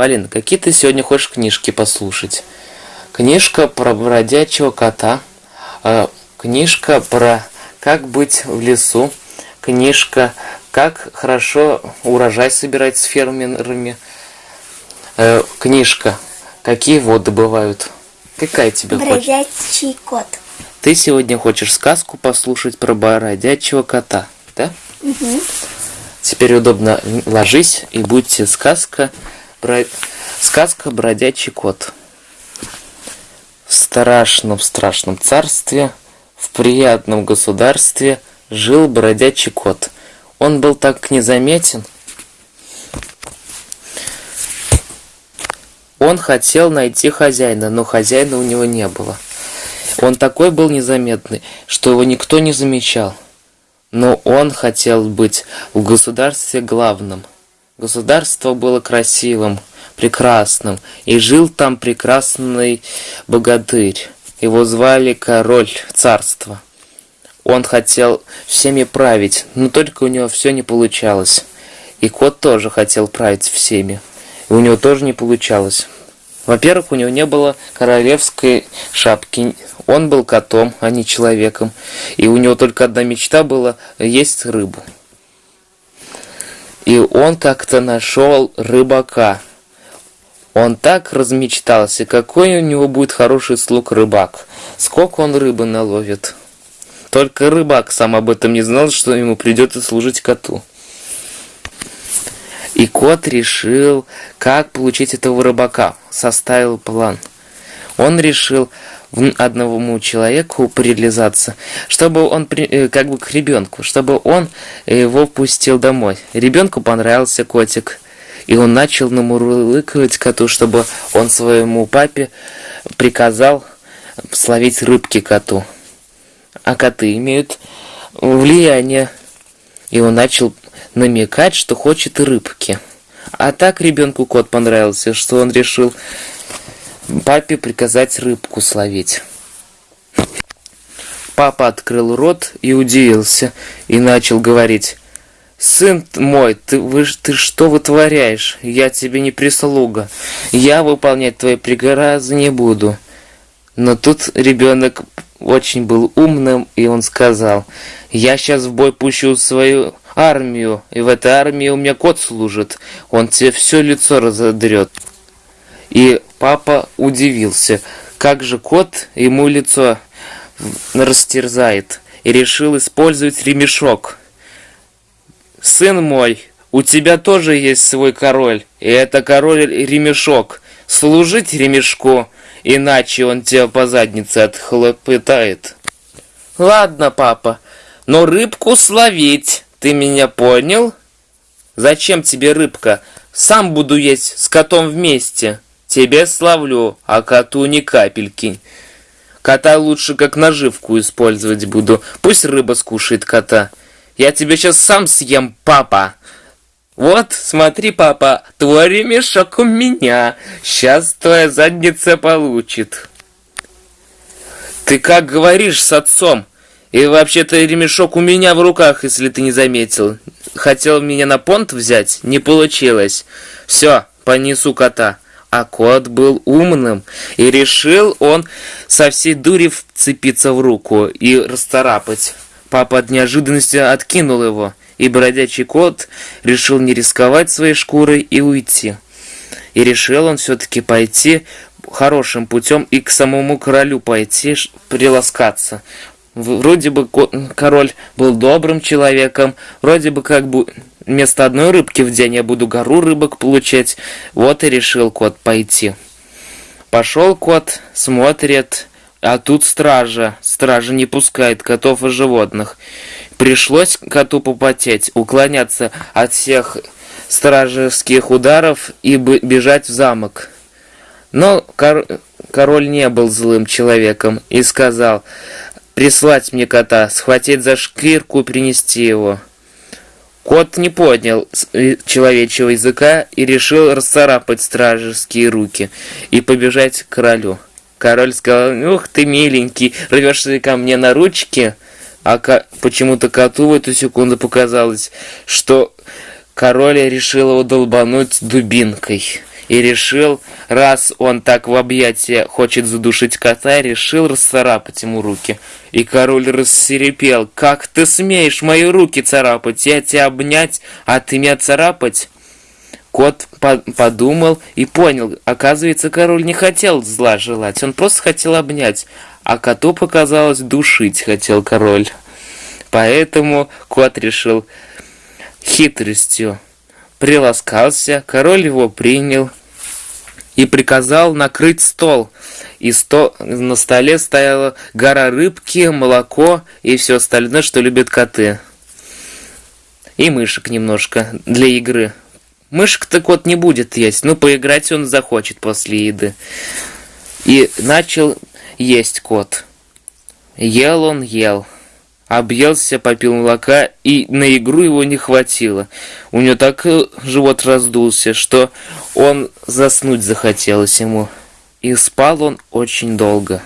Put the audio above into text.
Полин, какие ты сегодня хочешь книжки послушать? Книжка про бродячего кота, э, книжка про как быть в лесу, книжка как хорошо урожай собирать с фермерами, э, книжка какие воды бывают. Какая тебе Бродячий хочешь? кот. Ты сегодня хочешь сказку послушать про бродячего кота, да? Угу. Теперь удобно ложись и будьте сказка, бро... сказка бродячий кот. В страшном, страшном царстве, в приятном государстве жил бродячий кот. Он был так незаметен. Он хотел найти хозяина, но хозяина у него не было. Он такой был незаметный, что его никто не замечал. Но он хотел быть в государстве главным. Государство было красивым, прекрасным, и жил там прекрасный богатырь. Его звали король царства. Он хотел всеми править, но только у него все не получалось. И кот тоже хотел править всеми, и у него тоже не получалось. Во-первых, у него не было королевской шапки. Он был котом, а не человеком. И у него только одна мечта была есть рыбу. И он как-то нашел рыбака. Он так размечтался, какой у него будет хороший слуг рыбак. Сколько он рыбы наловит. Только рыбак сам об этом не знал, что ему придется служить коту. И кот решил, как получить этого рыбака. Составил план. Он решил одному человеку прилизаться, чтобы он, э, как бы к ребенку, чтобы он его пустил домой. Ребенку понравился котик, и он начал намурлыкивать коту, чтобы он своему папе приказал словить рыбки коту. А коты имеют влияние. И он начал намекать, что хочет рыбки. А так ребенку кот понравился, что он решил папе приказать рыбку словить. Папа открыл рот и удивился, и начал говорить. «Сын мой, ты, вы, ты что вытворяешь? Я тебе не прислуга. Я выполнять твои приказы не буду». Но тут ребенок очень был умным, и он сказал, «Я сейчас в бой пущу свою армию, и в этой армии у меня кот служит. Он тебе все лицо разодрет». И папа удивился, как же кот ему лицо растерзает, и решил использовать ремешок. «Сын мой, у тебя тоже есть свой король, и это король ремешок. Служить ремешку, иначе он тебя по заднице отхлопытает». «Ладно, папа, но рыбку словить, ты меня понял?» «Зачем тебе рыбка? Сам буду есть с котом вместе». Тебе славлю, а коту ни капельки. Кота лучше как наживку использовать буду. Пусть рыба скушает кота. Я тебя сейчас сам съем, папа. Вот, смотри, папа, твой ремешок у меня. Сейчас твоя задница получит. Ты как говоришь с отцом? И вообще-то ремешок у меня в руках, если ты не заметил. Хотел меня на понт взять? Не получилось. Все, понесу кота. А кот был умным, и решил он со всей дури вцепиться в руку и расцарапать. Папа от неожиданности откинул его, и бродячий кот решил не рисковать своей шкурой и уйти. И решил он все-таки пойти хорошим путем и к самому королю пойти приласкаться. Вроде бы король был добрым человеком, вроде бы как бы вместо одной рыбки в день я буду гору рыбок получать. Вот и решил кот пойти. Пошел кот, смотрит, а тут стража. Стража не пускает котов и животных. Пришлось коту попотеть, уклоняться от всех стражеских ударов и бежать в замок. Но кор король не был злым человеком и сказал, прислать мне кота, схватить за шкирку и принести его. Кот не поднял э, человечьего языка и решил расцарапать стражеские руки и побежать к королю. Король сказал, ух ты миленький, рвешься ко мне на ручки, а почему-то коту в эту секунду показалось, что король решил его долбануть дубинкой. И решил, раз он так в объятия хочет задушить кота, решил расцарапать ему руки. И король рассерепел. «Как ты смеешь мои руки царапать? Я тебя обнять, а ты меня царапать?» Кот по подумал и понял, оказывается, король не хотел зла желать, он просто хотел обнять, а коту показалось душить хотел король. Поэтому кот решил хитростью. Приласкался, король его принял и приказал накрыть стол. И сто... на столе стояла гора рыбки, молоко и все остальное, что любят коты. И мышек немножко для игры. Мышек-то кот не будет есть, но поиграть он захочет после еды. И начал есть кот. Ел он, ел объелся, попил молока, и на игру его не хватило. У него так э, живот раздулся, что он заснуть захотелось ему. И спал он очень долго.